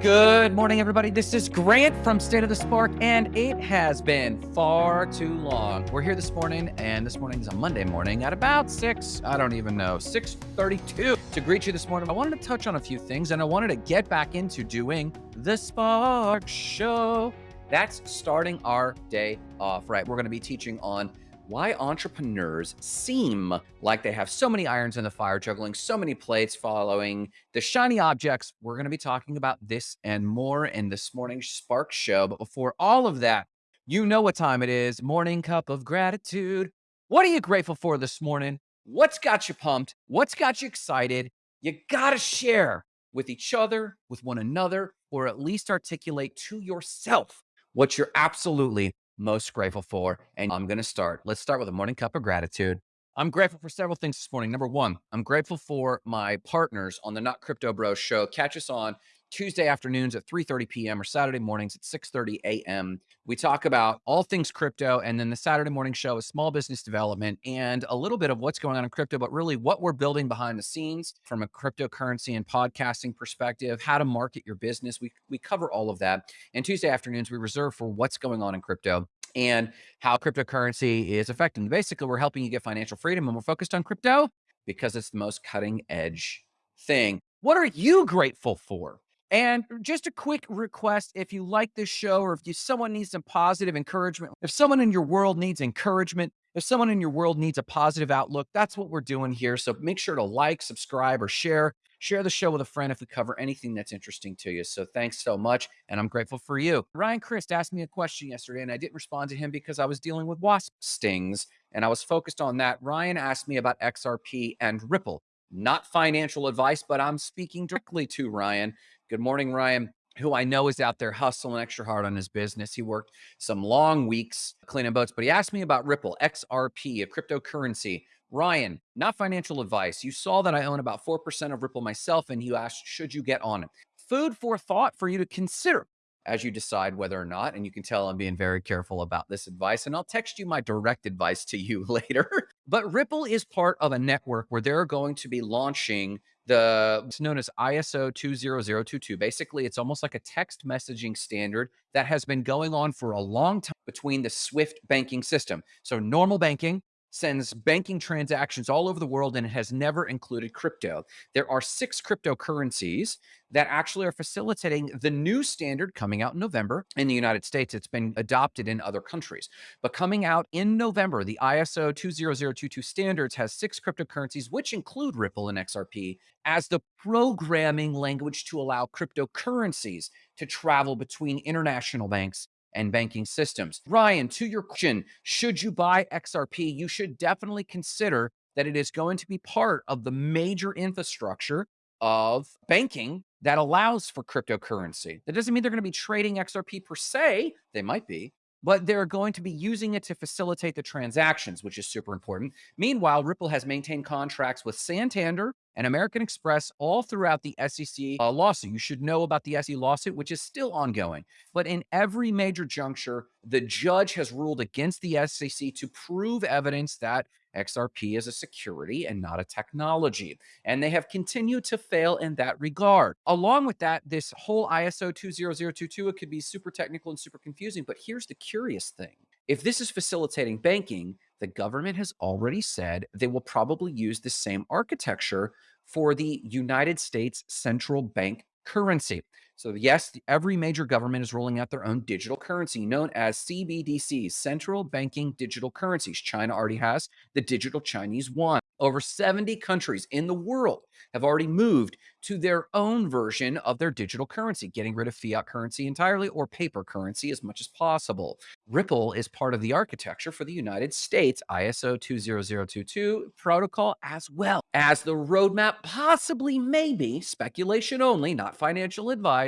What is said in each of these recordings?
Good morning, everybody. This is Grant from State of the Spark, and it has been far too long. We're here this morning, and this morning is a Monday morning at about 6, I don't even know, 6.32 to greet you this morning. I wanted to touch on a few things, and I wanted to get back into doing the Spark Show. That's starting our day off, right? We're going to be teaching on why entrepreneurs seem like they have so many irons in the fire, juggling so many plates, following the shiny objects. We're going to be talking about this and more in this morning's Spark Show. But before all of that, you know what time it is morning cup of gratitude. What are you grateful for this morning? What's got you pumped? What's got you excited? You got to share with each other, with one another, or at least articulate to yourself what you're absolutely most grateful for. And I'm going to start. Let's start with a morning cup of gratitude. I'm grateful for several things this morning. Number one, I'm grateful for my partners on the Not Crypto Bros show. Catch us on Tuesday afternoons at 3:30 p.m. or Saturday mornings at 6:30 a.m. We talk about all things crypto and then the Saturday morning show is small business development and a little bit of what's going on in crypto but really what we're building behind the scenes from a cryptocurrency and podcasting perspective, how to market your business. We we cover all of that. And Tuesday afternoons we reserve for what's going on in crypto and how cryptocurrency is affecting. Basically, we're helping you get financial freedom and we're focused on crypto because it's the most cutting edge thing. What are you grateful for? And just a quick request if you like this show or if you, someone needs some positive encouragement, if someone in your world needs encouragement, if someone in your world needs a positive outlook, that's what we're doing here. So make sure to like, subscribe, or share. Share the show with a friend if we cover anything that's interesting to you. So thanks so much. And I'm grateful for you. Ryan Christ asked me a question yesterday, and I didn't respond to him because I was dealing with wasp stings and I was focused on that. Ryan asked me about XRP and Ripple. Not financial advice, but I'm speaking directly to Ryan. Good morning, Ryan who I know is out there hustling extra hard on his business. He worked some long weeks cleaning boats, but he asked me about Ripple, XRP, a cryptocurrency. Ryan, not financial advice. You saw that I own about 4% of Ripple myself, and you asked, should you get on it? Food for thought for you to consider as you decide whether or not. And you can tell I'm being very careful about this advice. And I'll text you my direct advice to you later. but Ripple is part of a network where they're going to be launching the it's known as ISO 20022. Basically, it's almost like a text messaging standard that has been going on for a long time between the Swift banking system. So normal banking sends banking transactions all over the world and it has never included crypto. There are six cryptocurrencies that actually are facilitating the new standard coming out in November in the United States. It's been adopted in other countries. But coming out in November, the ISO 20022 standards has six cryptocurrencies, which include Ripple and XRP, as the programming language to allow cryptocurrencies to travel between international banks and banking systems. Ryan, to your question, should you buy XRP? You should definitely consider that it is going to be part of the major infrastructure of banking that allows for cryptocurrency. That doesn't mean they're going to be trading XRP per se. They might be, but they're going to be using it to facilitate the transactions, which is super important. Meanwhile, Ripple has maintained contracts with Santander and American Express all throughout the SEC uh, lawsuit. You should know about the SEC lawsuit, which is still ongoing. But in every major juncture, the judge has ruled against the SEC to prove evidence that XRP is a security and not a technology. And they have continued to fail in that regard. Along with that, this whole ISO 20022, it could be super technical and super confusing. But here's the curious thing if this is facilitating banking, the government has already said they will probably use the same architecture for the United States central bank currency. So, yes, every major government is rolling out their own digital currency known as CBDCs, central banking digital currencies. China already has the digital Chinese yuan. Over 70 countries in the world have already moved to their own version of their digital currency, getting rid of fiat currency entirely or paper currency as much as possible. Ripple is part of the architecture for the United States ISO 20022 protocol as well as the roadmap, possibly, maybe, speculation only, not financial advice,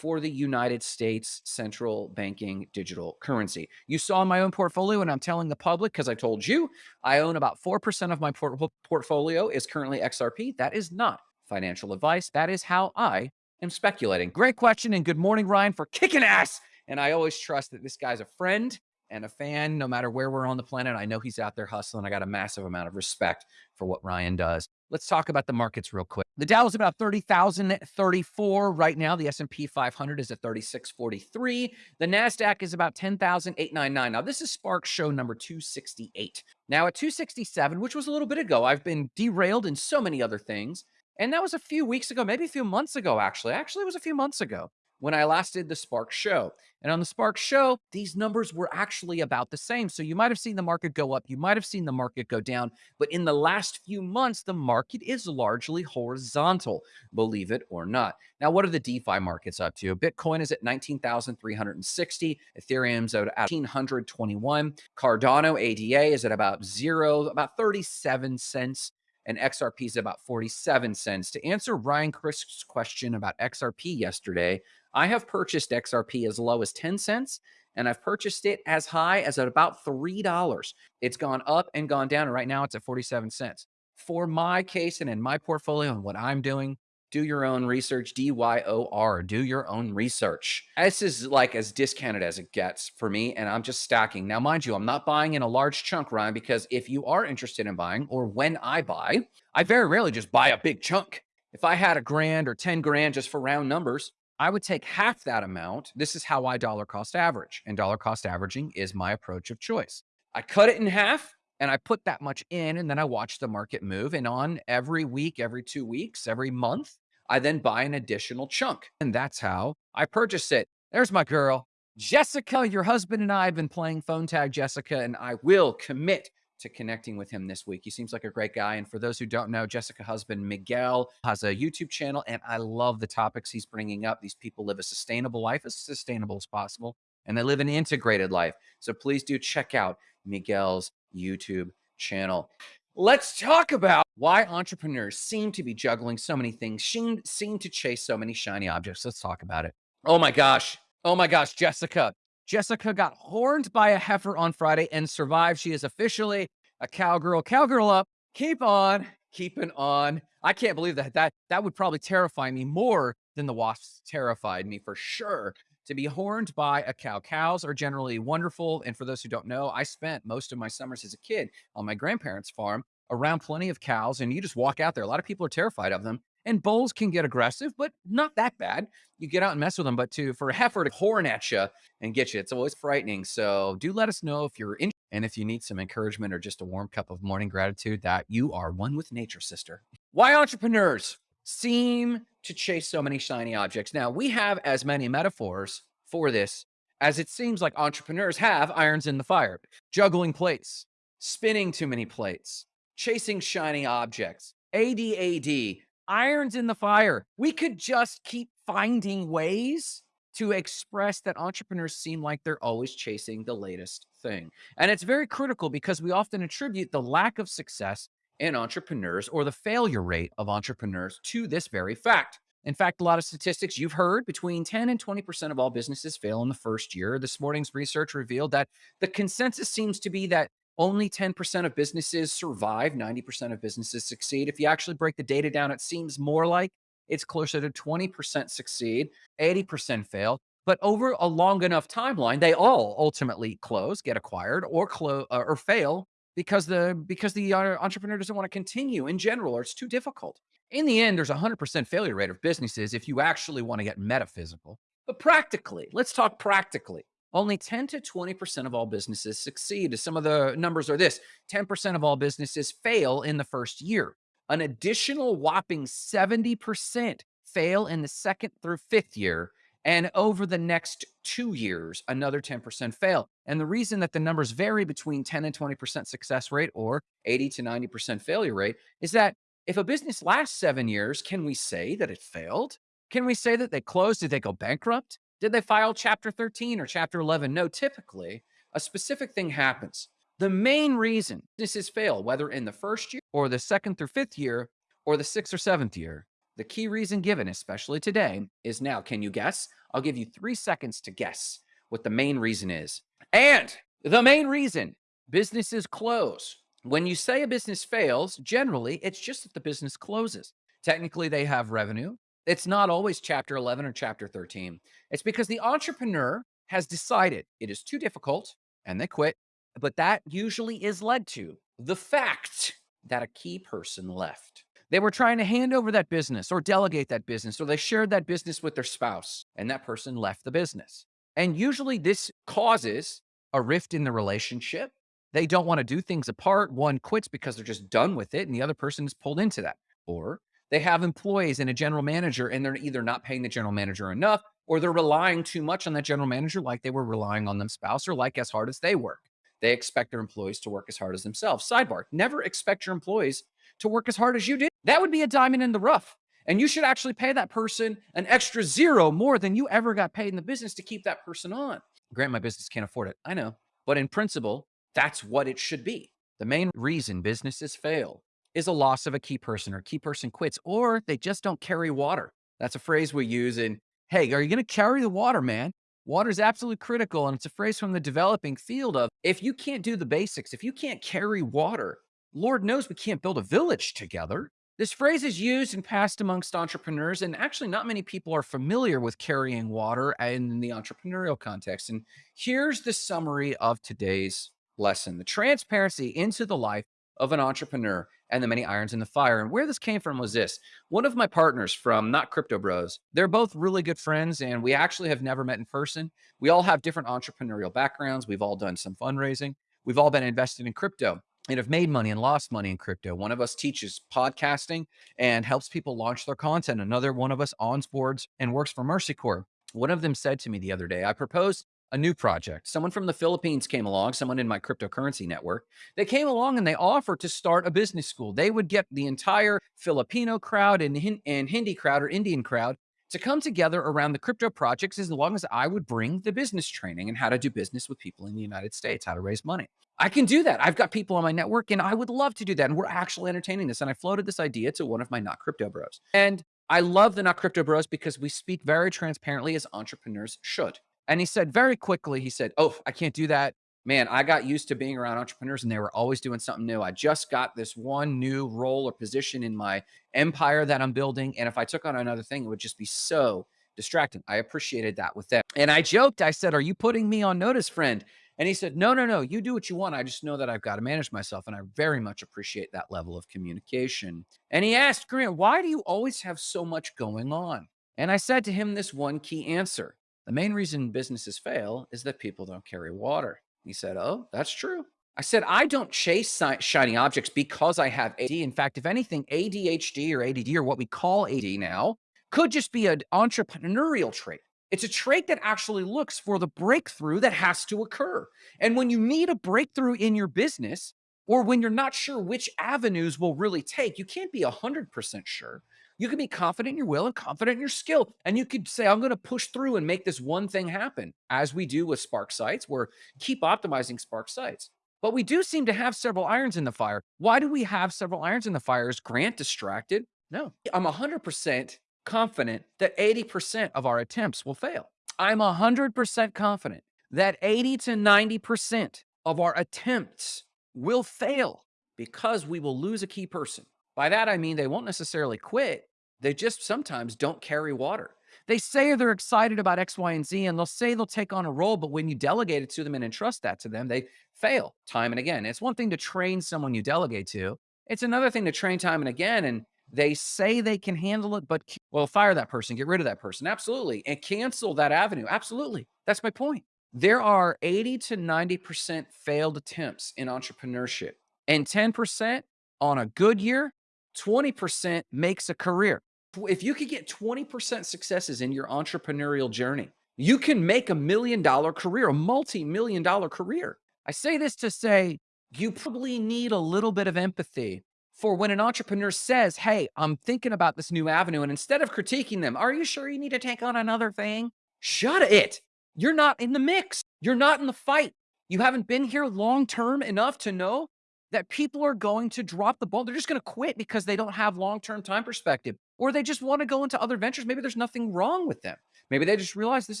for the United States central banking digital currency. You saw my own portfolio, and I'm telling the public because I told you I own about 4% of my port portfolio is currently XRP. That is not financial advice. That is how I am speculating. Great question, and good morning, Ryan, for kicking ass. And I always trust that this guy's a friend and a fan, no matter where we're on the planet. I know he's out there hustling. I got a massive amount of respect for what Ryan does. Let's talk about the markets real quick. The Dow is about 30,034 right now. The S&P 500 is at 3643. The Nasdaq is about 10,899. Now this is Spark show number 268. Now at 267, which was a little bit ago, I've been derailed in so many other things. And that was a few weeks ago, maybe a few months ago actually. Actually, it was a few months ago when I last did the Spark show. And on the Spark show, these numbers were actually about the same. So you might have seen the market go up, you might have seen the market go down, but in the last few months, the market is largely horizontal, believe it or not. Now, what are the DeFi markets up to? Bitcoin is at 19,360, Ethereum's at 1,821, Cardano ADA is at about zero, about 37 cents and XRP is about 47 cents. To answer Ryan Crisk's question about XRP yesterday, I have purchased XRP as low as 10 cents and I've purchased it as high as at about $3. It's gone up and gone down. And right now it's at 47 cents. For my case and in my portfolio and what I'm doing, do your own research. D Y O R. Do your own research. This is like as discounted as it gets for me, and I'm just stacking. Now, mind you, I'm not buying in a large chunk, Ryan, because if you are interested in buying, or when I buy, I very rarely just buy a big chunk. If I had a grand or 10 grand just for round numbers, I would take half that amount. This is how I dollar cost average, and dollar cost averaging is my approach of choice. I cut it in half and I put that much in, and then I watch the market move. And on every week, every two weeks, every month, I then buy an additional chunk. And that's how I purchase it. There's my girl. Jessica, your husband and I have been playing phone tag, Jessica, and I will commit to connecting with him this week. He seems like a great guy. And for those who don't know, Jessica husband Miguel has a YouTube channel, and I love the topics he's bringing up. These people live a sustainable life, as sustainable as possible, and they live an integrated life. So please do check out Miguel's YouTube channel. Let's talk about why entrepreneurs seem to be juggling so many things, seem, seem to chase so many shiny objects. Let's talk about it. Oh my gosh. Oh my gosh, Jessica. Jessica got horned by a heifer on Friday and survived. She is officially a cowgirl. Cowgirl up. Keep on keeping on. I can't believe that. That that would probably terrify me more than the wasps terrified me for sure. To be horned by a cow. Cows are generally wonderful. And for those who don't know, I spent most of my summers as a kid on my grandparents' farm around plenty of cows, and you just walk out there. A lot of people are terrified of them. And bulls can get aggressive, but not that bad. You get out and mess with them. But to for a heifer to horn at you and get you, it's always frightening. So do let us know if you're in and if you need some encouragement or just a warm cup of morning gratitude that you are one with nature, sister. Why entrepreneurs seem to chase so many shiny objects? Now, we have as many metaphors for this as it seems like entrepreneurs have irons in the fire, juggling plates, spinning too many plates, chasing shiny objects, ADAD, irons in the fire. We could just keep finding ways to express that entrepreneurs seem like they're always chasing the latest thing. And it's very critical because we often attribute the lack of success in entrepreneurs or the failure rate of entrepreneurs to this very fact. In fact, a lot of statistics you've heard between 10 and 20% of all businesses fail in the first year. This morning's research revealed that the consensus seems to be that only 10% of businesses survive, 90% of businesses succeed. If you actually break the data down, it seems more like it's closer to 20% succeed, 80% fail. But over a long enough timeline, they all ultimately close, get acquired, or close uh, or fail because the because the entrepreneur doesn't want to continue in general, or it's too difficult. In the end, there's a 100% failure rate of businesses if you actually want to get metaphysical. But practically, let's talk practically. Only 10 to 20% of all businesses succeed. Some of the numbers are this 10% of all businesses fail in the first year. An additional whopping 70% fail in the second through fifth year. And over the next two years, another 10% fail. And the reason that the numbers vary between 10 and 20% success rate or 80 to 90% failure rate is that if a business lasts seven years, can we say that it failed? Can we say that they closed? Did they go bankrupt? Did they file chapter 13 or chapter 11? No, typically a specific thing happens. The main reason businesses fail, whether in the first year or the second through fifth year or the sixth or seventh year, the key reason given, especially today, is now. Can you guess? I'll give you three seconds to guess what the main reason is. And the main reason businesses close. When you say a business fails, generally it's just that the business closes. Technically, they have revenue, it's not always chapter 11 or chapter 13. It's because the entrepreneur has decided it is too difficult and they quit. But that usually is led to the fact that a key person left. They were trying to hand over that business or delegate that business, or they shared that business with their spouse, and that person left the business. And usually this causes a rift in the relationship. They don't want to do things apart. One quits because they're just done with it, and the other person is pulled into that. Or they have employees and a general manager, and they're either not paying the general manager enough, or they're relying too much on that general manager, like they were relying on them spouse, or like as hard as they work. They expect their employees to work as hard as themselves. Sidebar never expect your employees to work as hard as you did. That would be a diamond in the rough. And you should actually pay that person an extra zero more than you ever got paid in the business to keep that person on. Grant, my business can't afford it. I know. But in principle, that's what it should be. The main reason businesses fail is a loss of a key person or key person quits or they just don't carry water. That's a phrase we use in, hey, are you going to carry the water, man? Water is absolutely critical. And it's a phrase from the developing field of if you can't do the basics, if you can't carry water, Lord knows we can't build a village together. This phrase is used and passed amongst entrepreneurs, and actually, not many people are familiar with carrying water in the entrepreneurial context. And here's the summary of today's lesson the transparency into the life of an entrepreneur and the many irons in the fire. And where this came from was this one of my partners from Not Crypto Bros, they're both really good friends, and we actually have never met in person. We all have different entrepreneurial backgrounds, we've all done some fundraising, we've all been invested in crypto and have made money and lost money in crypto. One of us teaches podcasting and helps people launch their content. Another one of us onboards and works for Mercy Corps. One of them said to me the other day, I proposed a new project. Someone from the Philippines came along, someone in my cryptocurrency network. They came along and they offered to start a business school. They would get the entire Filipino crowd and, and Hindi crowd or Indian crowd to come together around the crypto projects as long as I would bring the business training and how to do business with people in the United States, how to raise money. I can do that. I've got people on my network and I would love to do that. And we're actually entertaining this. And I floated this idea to one of my not crypto bros. And I love the not crypto bros because we speak very transparently as entrepreneurs should. And he said very quickly, he said, Oh, I can't do that man, I got used to being around entrepreneurs and they were always doing something new. I just got this one new role or position in my empire that I'm building. And if I took on another thing, it would just be so distracting. I appreciated that with them. And I joked, I said, Are you putting me on notice, friend? And he said, No, no, no, you do what you want. I just know that I've got to manage myself. And I very much appreciate that level of communication. And he asked, Grant, why do you always have so much going on? And I said to him this one key answer the main reason businesses fail is that people don't carry water. He said, Oh, that's true. I said, I don't chase shiny objects because I have AD. In fact, if anything, ADHD or ADD or what we call AD now could just be an entrepreneurial trait. It's a trait that actually looks for the breakthrough that has to occur. And when you need a breakthrough in your business, or when you're not sure which avenues will really take, you can't be 100% sure. You can be confident in your will and confident in your skill. And you could say, I'm going to push through and make this one thing happen, as we do with Spark Sites. We're keep optimizing Spark Sites. But we do seem to have several irons in the fire. Why do we have several irons in the fire? Is Grant distracted? No. I'm 100% confident that 80% of our attempts will fail. I'm 100% confident that 80 to 90% of our attempts will fail because we will lose a key person. By that, I mean they won't necessarily quit, they just sometimes don't carry water. They say they're excited about X, Y, and Z, and they'll say they'll take on a role, but when you delegate it to them and entrust that to them, they fail time and again. It's one thing to train someone you delegate to, it's another thing to train time and again. And they say they can handle it, but well, fire that person, get rid of that person. Absolutely. And cancel that avenue. Absolutely. That's my point. There are 80 to 90% failed attempts in entrepreneurship, and 10% on a good year 20% makes a career. If you could get 20% successes in your entrepreneurial journey, you can make a million dollar career, a multi million dollar career. I say this to say you probably need a little bit of empathy for when an entrepreneur says, Hey, I'm thinking about this new avenue. And instead of critiquing them, Are you sure you need to take on another thing? Shut it. You're not in the mix. You're not in the fight. You haven't been here long term enough to know that people are going to drop the ball. They're just going to quit because they don't have long term time perspective, or they just want to go into other ventures. Maybe there's nothing wrong with them. Maybe they just realize this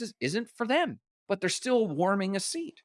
is, isn't for them, but they're still warming a seat.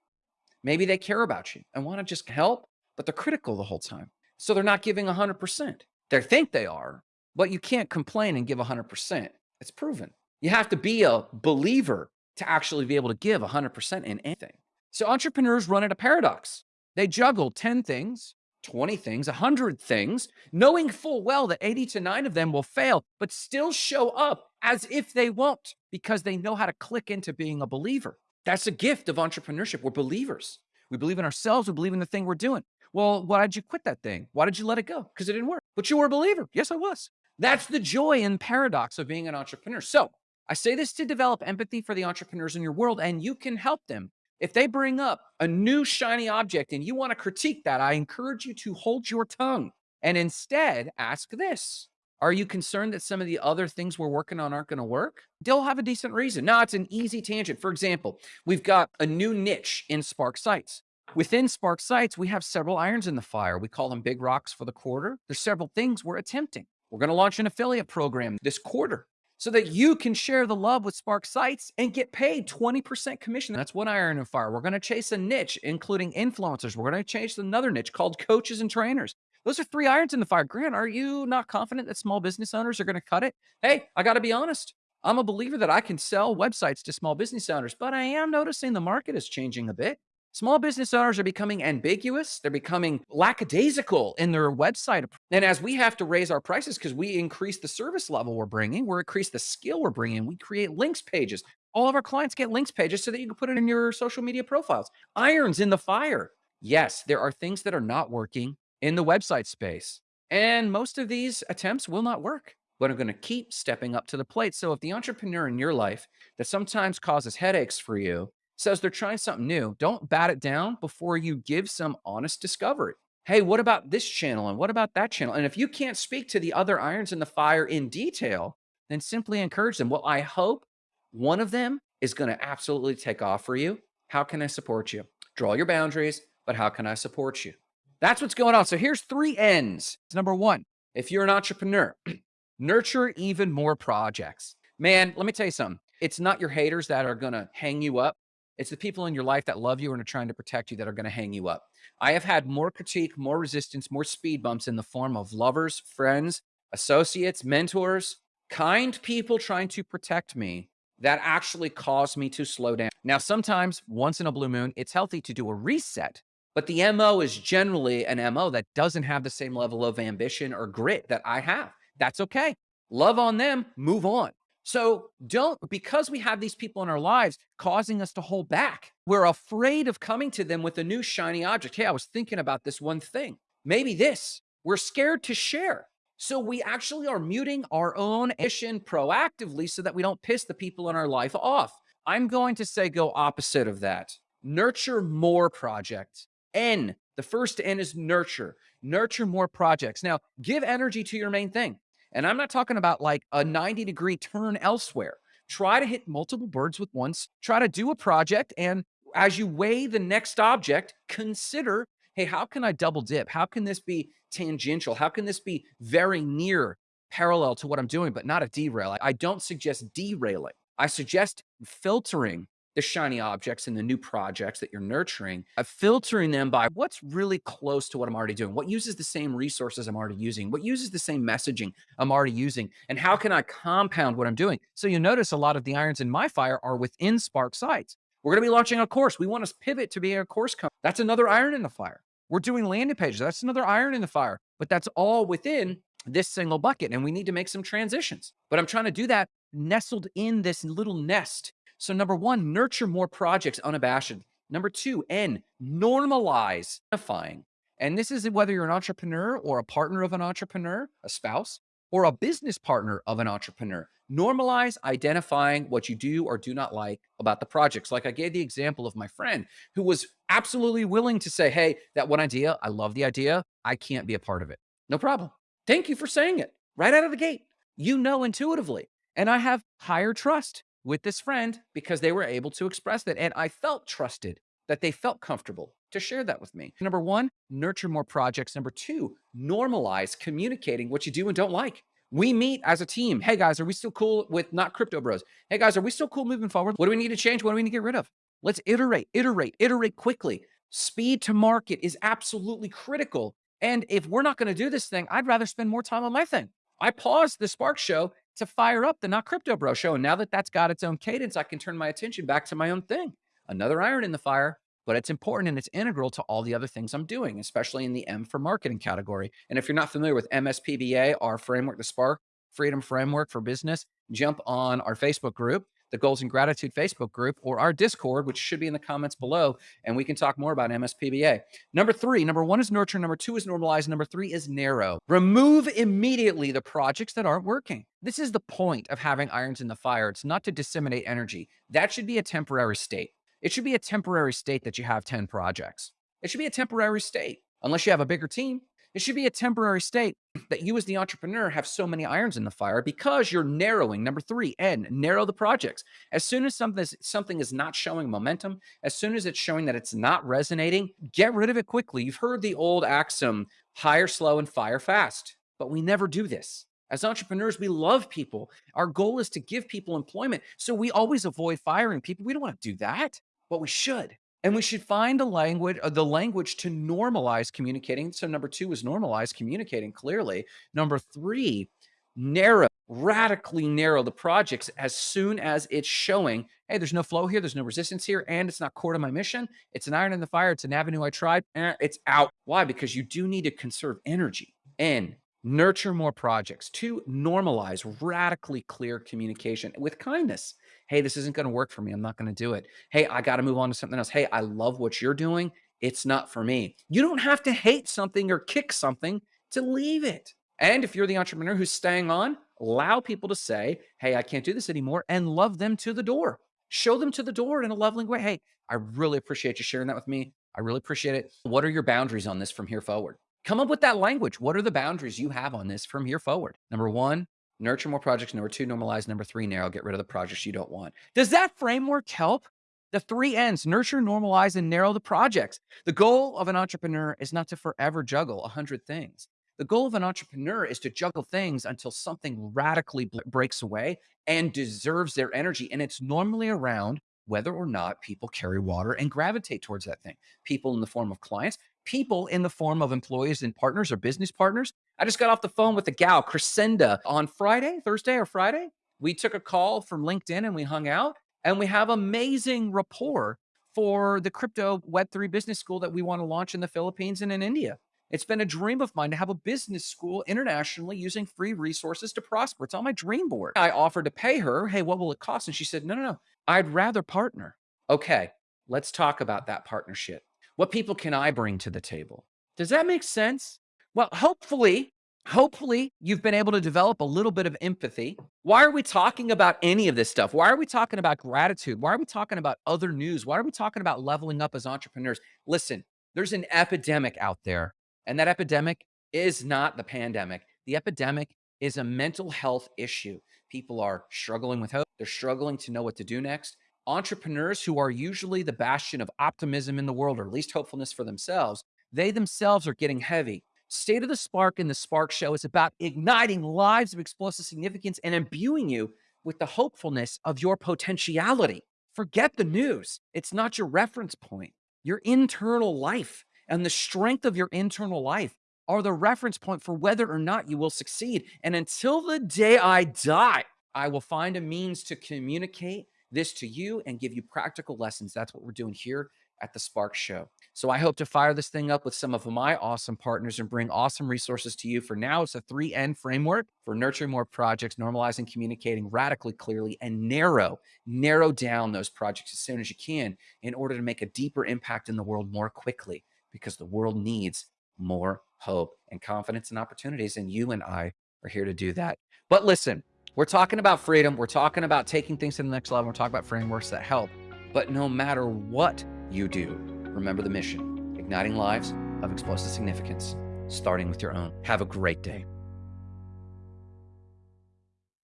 Maybe they care about you and want to just help, but they're critical the whole time. So they're not giving 100%. They think they are, but you can't complain and give 100%. It's proven. You have to be a believer to actually be able to give 100% in anything. So entrepreneurs run into paradox. They juggle 10 things 20 things, 100 things, knowing full well that 80 to 9 of them will fail, but still show up as if they won't because they know how to click into being a believer. That's a gift of entrepreneurship. We're believers. We believe in ourselves. We believe in the thing we're doing. Well, why did you quit that thing? Why did you let it go? Because it didn't work. But you were a believer. Yes, I was. That's the joy and paradox of being an entrepreneur. So I say this to develop empathy for the entrepreneurs in your world, and you can help them. If they bring up a new shiny object and you want to critique that, I encourage you to hold your tongue and instead ask this Are you concerned that some of the other things we're working on aren't going to work? They'll have a decent reason. Now, it's an easy tangent. For example, we've got a new niche in Spark Sites. Within Spark Sites, we have several irons in the fire. We call them big rocks for the quarter. There's several things we're attempting. We're going to launch an affiliate program this quarter so that you can share the love with Spark Sites and get paid 20% commission. That's one iron in the fire. We're going to chase a niche, including influencers. We're going to chase another niche called coaches and trainers. Those are three irons in the fire. Grant, are you not confident that small business owners are going to cut it? Hey, I got to be honest. I'm a believer that I can sell websites to small business owners, but I am noticing the market is changing a bit. Small business owners are becoming ambiguous. They're becoming lackadaisical in their website. And as we have to raise our prices because we increase the service level we're bringing, we increase the skill we're bringing, we create links pages. All of our clients get links pages so that you can put it in your social media profiles. Irons in the fire. Yes, there are things that are not working in the website space. And most of these attempts will not work, but I'm going to keep stepping up to the plate. So if the entrepreneur in your life that sometimes causes headaches for you says they're trying something new, don't bat it down before you give some honest discovery. Hey, what about this channel? And what about that channel? And if you can't speak to the other irons in the fire in detail, then simply encourage them. Well, I hope one of them is going to absolutely take off for you. How can I support you? Draw your boundaries, but how can I support you? That's what's going on. So here's three N's. Number one, if you're an entrepreneur, nurture even more projects. Man, let me tell you something. It's not your haters that are going to hang you up. It's the people in your life that love you and are trying to protect you that are going to hang you up. I have had more critique, more resistance, more speed bumps in the form of lovers, friends, associates, mentors, kind people trying to protect me that actually caused me to slow down. Now, sometimes once in a blue moon, it's healthy to do a reset, but the MO is generally an MO that doesn't have the same level of ambition or grit that I have. That's okay. Love on them, move on. So don't, because we have these people in our lives causing us to hold back, we're afraid of coming to them with a new shiny object. Hey, I was thinking about this one thing. Maybe this. We're scared to share. So we actually are muting our own mission proactively so that we don't piss the people in our life off. I'm going to say go opposite of that. Nurture more projects. N, the first N is nurture. Nurture more projects. Now, give energy to your main thing. And I'm not talking about like a 90 degree turn elsewhere. Try to hit multiple birds with once. Try to do a project. And as you weigh the next object, consider hey, how can I double dip? How can this be tangential? How can this be very near parallel to what I'm doing, but not a derail? I don't suggest derailing. I suggest filtering the shiny objects and the new projects that you're nurturing, uh, filtering them by what's really close to what I'm already doing, what uses the same resources I'm already using, what uses the same messaging I'm already using, and how can I compound what I'm doing? So you notice a lot of the irons in my fire are within Spark sites. We're going to be launching a course. We want to pivot to being a course company. That's another iron in the fire. We're doing landing pages. That's another iron in the fire, but that's all within this single bucket. And we need to make some transitions. But I'm trying to do that nestled in this little nest so number one, nurture more projects unabashed. Number two, N, normalize identifying. And this is whether you're an entrepreneur or a partner of an entrepreneur, a spouse, or a business partner of an entrepreneur. Normalize identifying what you do or do not like about the projects. Like I gave the example of my friend who was absolutely willing to say, Hey, that one idea, I love the idea. I can't be a part of it. No problem. Thank you for saying it right out of the gate. You know intuitively. And I have higher trust with this friend because they were able to express that. And I felt trusted that they felt comfortable to share that with me. Number one, nurture more projects. Number two, normalize communicating what you do and don't like. We meet as a team. Hey guys, are we still cool with not crypto bros? Hey guys, are we still cool moving forward? What do we need to change? What do we need to get rid of? Let's iterate, iterate, iterate quickly. Speed to market is absolutely critical. And if we're not going to do this thing, I'd rather spend more time on my thing. I paused the Spark show to fire up the Not Crypto Bro show. And now that that's got its own cadence, I can turn my attention back to my own thing. Another iron in the fire. but it's important and it's integral to all the other things I'm doing, especially in the M for marketing category. And if you're not familiar with MSPBA, our framework, the Spark Freedom Framework for Business, jump on our Facebook group the Goals and Gratitude Facebook group or our Discord, which should be in the comments below, and we can talk more about MSPBA. Number three, number one is nurture, number two is normalize, number three is narrow. Remove immediately the projects that aren't working. This is the point of having irons in the fire. It's not to disseminate energy. That should be a temporary state. It should be a temporary state that you have 10 projects. It should be a temporary state. Unless you have a bigger team, it should be a temporary state that you as the entrepreneur have so many irons in the fire because you're narrowing. Number three, and narrow the projects. As soon as something is, something is not showing momentum, as soon as it's showing that it's not resonating, get rid of it quickly. You've heard the old axiom, hire slow and fire fast, but we never do this. As entrepreneurs, we love people. Our goal is to give people employment. So we always avoid firing people. We don't want to do that, but we should. And we should find a language, uh, the language to normalize communicating. So number two is normalize communicating clearly. Number three, narrow, radically narrow the projects as soon as it's showing, hey, there's no flow here, there's no resistance here, and it's not core to my mission. It's an iron in the fire. It's an avenue I tried. Eh, it's out. Why? Because you do need to conserve energy. And nurture more projects. Two, normalize radically clear communication with kindness. Hey, this isn't going to work for me. I'm not going to do it. Hey, I got to move on to something else. Hey, I love what you're doing. It's not for me. You don't have to hate something or kick something to leave it. And if you're the entrepreneur who's staying on, allow people to say, Hey, I can't do this anymore, and love them to the door. Show them to the door in a loving way. Hey, I really appreciate you sharing that with me. I really appreciate it. What are your boundaries on this from here forward? Come up with that language. What are the boundaries you have on this from here forward? Number one, Nurture more projects. Number two, normalize. Number three, narrow. Get rid of the projects you don't want. Does that framework help? The three N's, nurture, normalize, and narrow the projects. The goal of an entrepreneur is not to forever juggle a hundred things. The goal of an entrepreneur is to juggle things until something radically breaks away and deserves their energy. And it's normally around whether or not people carry water and gravitate towards that thing. People in the form of clients, people in the form of employees and partners or business partners. I just got off the phone with a gal, Crescenda, on Friday, Thursday or Friday. We took a call from LinkedIn and we hung out and we have amazing rapport for the crypto Web3 business school that we want to launch in the Philippines and in India. It's been a dream of mine to have a business school internationally using free resources to prosper. It's on my dream board. I offered to pay her, hey, what will it cost? And she said, no, no, no, I'd rather partner. Okay, let's talk about that partnership. What people can I bring to the table? Does that make sense? Well, hopefully, hopefully you've been able to develop a little bit of empathy. Why are we talking about any of this stuff? Why are we talking about gratitude? Why are we talking about other news? Why are we talking about leveling up as entrepreneurs? Listen, there's an epidemic out there, and that epidemic is not the pandemic. The epidemic is a mental health issue. People are struggling with hope. They're struggling to know what to do next entrepreneurs who are usually the bastion of optimism in the world, or at least hopefulness for themselves, they themselves are getting heavy. State of the Spark and the Spark Show is about igniting lives of explosive significance and imbuing you with the hopefulness of your potentiality. Forget the news. It's not your reference point. Your internal life and the strength of your internal life are the reference point for whether or not you will succeed. And until the day I die, I will find a means to communicate this to you and give you practical lessons. That's what we're doing here at the Spark Show. So I hope to fire this thing up with some of my awesome partners and bring awesome resources to you. For now, it's a 3N framework for nurturing more projects, normalizing, communicating radically clearly, and narrow, narrow down those projects as soon as you can in order to make a deeper impact in the world more quickly because the world needs more hope and confidence and opportunities. And you and I are here to do that. But listen, we're talking about freedom. We're talking about taking things to the next level. We're talking about frameworks that help. But no matter what you do, remember the mission igniting lives of explosive significance, starting with your own. Have a great day.